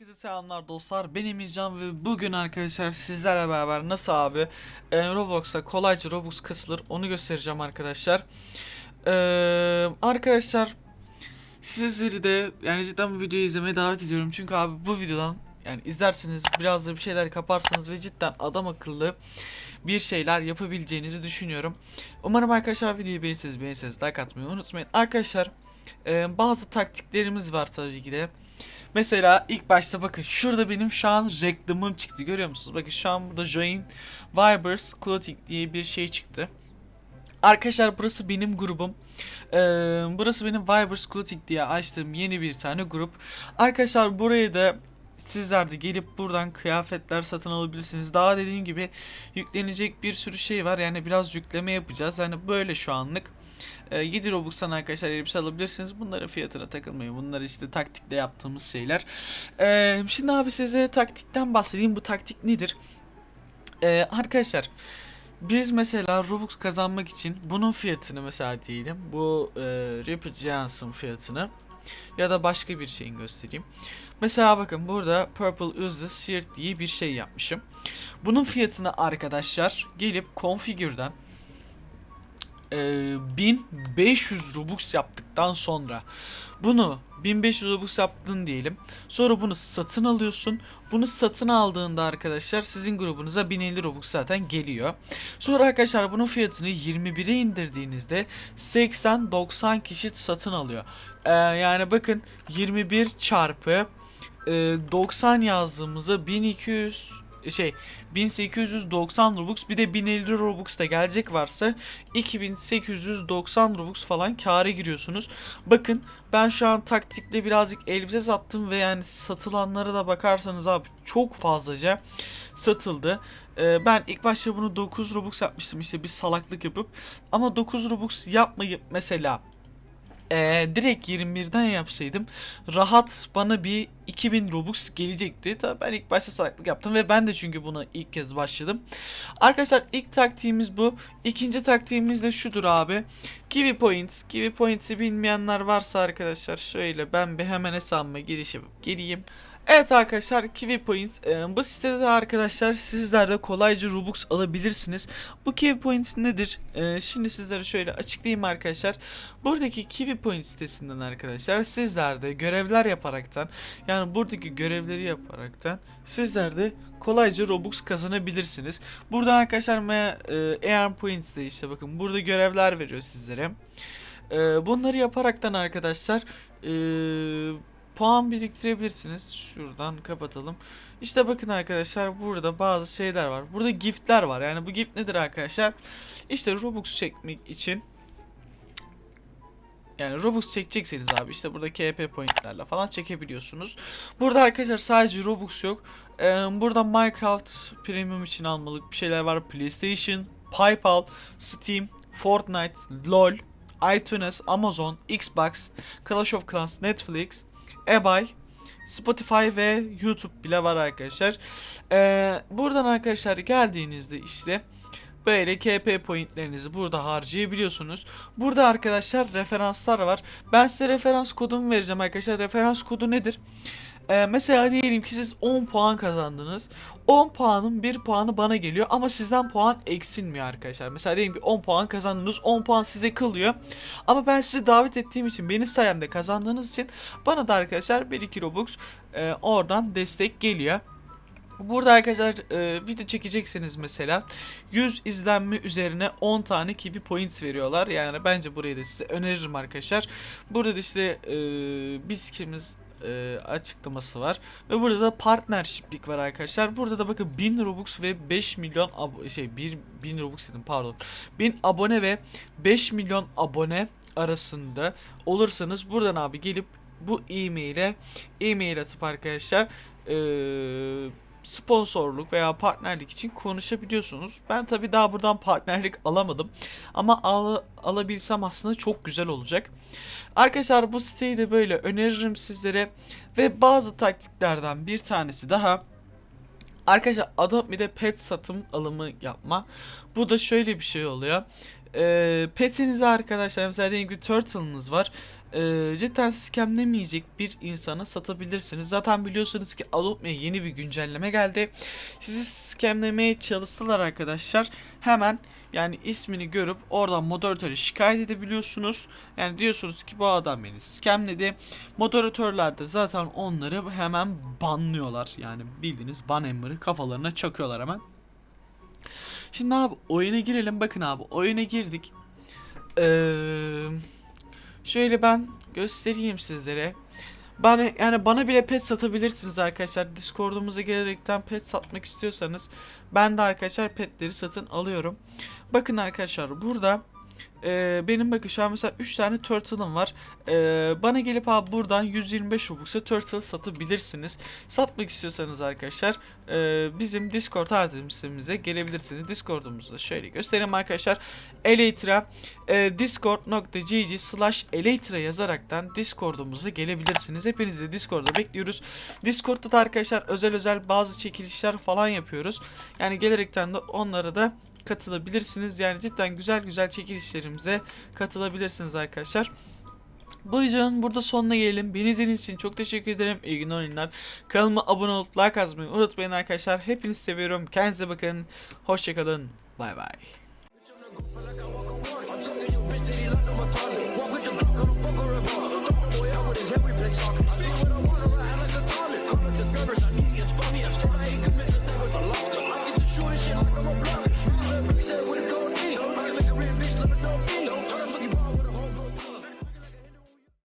selamlar dostlar. Ben Emircan ve bugün arkadaşlar sizlerle beraber nasıl abi? E, Roblox'ta kolayca Robux kasılır. Onu göstereceğim arkadaşlar. E, Arkadaşlar sizleri de yani cidden bu videoyu izlemeye davet ediyorum. Çünkü abi bu videodan yani izlerseniz biraz da bir şeyler kaparsanız ve cidden adam akıllı bir şeyler yapabileceğinizi düşünüyorum. Umarım arkadaşlar videoyu beğenirseniz beğenirseniz like atmayı unutmayın. Arkadaşlar e, bazı taktiklerimiz var tabii ki de Mesela ilk başta bakın şurada benim şu an reklamım çıktı görüyor musunuz? Bakın şu an burada Join Vibers Clothing diye bir şey çıktı. Arkadaşlar burası benim grubum. Ee, burası benim Vibers Clothing diye açtığım yeni bir tane grup. Arkadaşlar buraya da sizler de gelip buradan kıyafetler satın alabilirsiniz. Daha dediğim gibi yüklenecek bir sürü şey var. Yani biraz yükleme yapacağız. Yani böyle şu anlık. E, 7 Robux'tan arkadaşlar elbise alabilirsiniz. Bunların fiyatına takılmayın. Bunlar işte taktikle yaptığımız şeyler. E, şimdi abi sizlere taktikten bahsedeyim. Bu taktik nedir? E, arkadaşlar biz mesela Robux kazanmak için bunun fiyatını mesela diyelim. Bu e, Rapid fiyatını ya da başka bir şeyin göstereyim. Mesela bakın burada Purple Useless Shirt diye bir şey yapmışım. Bunun fiyatını arkadaşlar gelip Configure'dan e, 1500 Robux yaptıktan sonra bunu 1500 Robux yaptın diyelim. Sonra bunu satın alıyorsun. Bunu satın aldığında arkadaşlar sizin grubunuza 1050 Robux zaten geliyor. Sonra arkadaşlar bunun fiyatını 21'e indirdiğinizde 80-90 kişi satın alıyor. Ee, yani bakın 21 çarpı e, 90 yazdığımızda 1200 şey 1890 Robux bir de 1050 Robux da gelecek varsa 2890 Robux falan kâra giriyorsunuz. Bakın ben şu an taktikle birazcık elbise sattım ve yani satılanlara da bakarsanız abi çok fazlaca satıldı. Ee, ben ilk başta bunu 9 Robux yapmıştım işte bir salaklık yapıp ama 9 Robux yapmayıp mesela ee, direkt 21'den yapsaydım rahat bana bir 2000 Robux gelecekti. Tabii ben ilk başta salaklık yaptım ve ben de çünkü buna ilk kez başladım. Arkadaşlar ilk taktiğimiz bu. İkinci taktiğimiz de şudur abi. Kiwi Points. Kiwi Points'i bilmeyenler varsa arkadaşlar şöyle ben bir hemen hesabıma giriş yapıp geleyim. Evet arkadaşlar Kiwi Points e, bu sitede de arkadaşlar sizler de kolayca Robux alabilirsiniz. Bu Kiwi Points nedir? E, şimdi sizlere şöyle açıklayayım arkadaşlar. Buradaki Kiwi Points sitesinden arkadaşlar sizler de görevler yaparaktan yani buradaki görevleri yaparaktan sizler de kolayca Robux kazanabilirsiniz. Buradan arkadaşlar e, Air Points'te işte bakın burada görevler veriyor sizlere. E, bunları yaparaktan arkadaşlar eee puan biriktirebilirsiniz. Şuradan kapatalım. İşte bakın arkadaşlar burada bazı şeyler var. Burada giftler var. Yani bu gift nedir arkadaşlar? İşte Robux çekmek için yani Robux çekecekseniz abi işte burada KP pointlerle falan çekebiliyorsunuz. Burada arkadaşlar sadece Robux yok. Ee, burada Minecraft Premium için almalık bir şeyler var. PlayStation, PayPal, Steam, Fortnite, LoL, iTunes, Amazon, Xbox, Clash of Clans, Netflix, eBay, Spotify ve YouTube bile var arkadaşlar. Ee, buradan arkadaşlar geldiğinizde işte böyle KP pointlerinizi burada harcayabiliyorsunuz. Burada arkadaşlar referanslar var. Ben size referans kodumu vereceğim arkadaşlar. Referans kodu nedir? Ee, mesela diyelim ki siz 10 puan kazandınız. 10 puanın 1 puanı bana geliyor ama sizden puan eksilmiyor arkadaşlar. Mesela diyelim ki 10 puan kazandınız 10 puan size kalıyor. Ama ben sizi davet ettiğim için benim sayemde kazandığınız için bana da arkadaşlar 1-2 Robux e, oradan destek geliyor. Burada arkadaşlar e, video çekecekseniz mesela 100 izlenme üzerine 10 tane kiwi points veriyorlar. Yani bence burayı da size öneririm arkadaşlar. Burada da işte e, biz kimiz e, açıklaması var. Ve burada da partnershiplik var arkadaşlar. Burada da bakın 1000 Robux ve 5 milyon şey 1 1000 Robux dedim pardon. 1000 abone ve 5 milyon abone arasında olursanız buradan abi gelip bu e-mail'e e-mail atıp arkadaşlar eee sponsorluk veya partnerlik için konuşabiliyorsunuz. Ben tabi daha buradan partnerlik alamadım. Ama al, alabilsem aslında çok güzel olacak. Arkadaşlar bu siteyi de böyle öneririm sizlere. Ve bazı taktiklerden bir tanesi daha. Arkadaşlar Adobe'de pet satım alımı yapma. Bu da şöyle bir şey oluyor. Ee, petinize arkadaşlar mesela diyelim ki turtle'ınız var. E, cidden scamlemeyecek bir insana satabilirsiniz. Zaten biliyorsunuz ki Adobe'ye yeni bir güncelleme geldi. Sizi scamlemeye çalıştılar arkadaşlar. Hemen yani ismini görüp oradan moderatöre şikayet edebiliyorsunuz. Yani diyorsunuz ki bu adam beni scamledi. Moderatörler de zaten onları hemen banlıyorlar. Yani bildiğiniz ban emri kafalarına çakıyorlar hemen. Şimdi abi oyuna girelim. Bakın abi oyuna girdik. Eee şöyle ben göstereyim sizlere. Bana yani bana bile pet satabilirsiniz arkadaşlar. Discord'umuza gelerekten pet satmak istiyorsanız ben de arkadaşlar petleri satın alıyorum. Bakın arkadaşlar burada e, benim bakın şu mesela 3 tane turtle'ım var. E, bana gelip abi buradan 125 Robux'a turtle satabilirsiniz. Satmak istiyorsanız arkadaşlar e, bizim Discord adresimize gelebilirsiniz. Discord'umuzu da şöyle göstereyim arkadaşlar. Elytra e, discord.gg slash elytra yazaraktan Discord'umuza gelebilirsiniz. Hepinizi de Discord'da bekliyoruz. Discord'da da arkadaşlar özel özel bazı çekilişler falan yapıyoruz. Yani gelerekten de onlara da katılabilirsiniz. Yani cidden güzel güzel çekilişlerimize katılabilirsiniz arkadaşlar. Bu videonun burada sonuna gelelim. Beni izlediğiniz için çok teşekkür ederim. İyi günler oyunlar. Kanalıma abone olup like atmayı unutmayın arkadaşlar. Hepinizi seviyorum. Kendinize bakın. Hoşçakalın. Bay bay.